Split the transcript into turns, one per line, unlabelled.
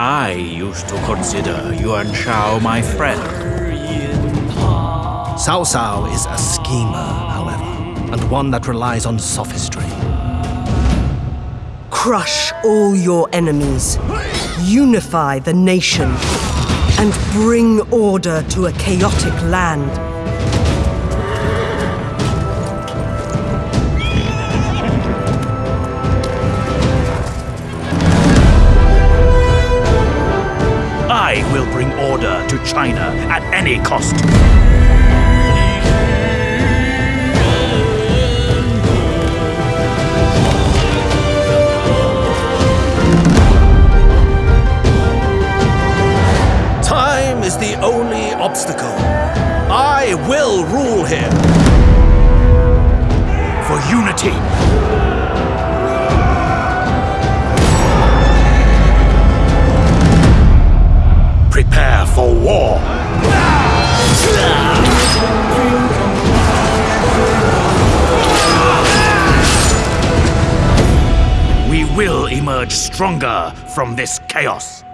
I used to consider Yuan Shao my friend.
Cao Cao is a schemer, however, and one that relies on sophistry.
Crush all your enemies, unify the nation, and bring order to a chaotic land.
Will bring order to China at any cost.
Time is the only obstacle. I will rule here.
For unity. Prepare for war. We will emerge stronger from this chaos.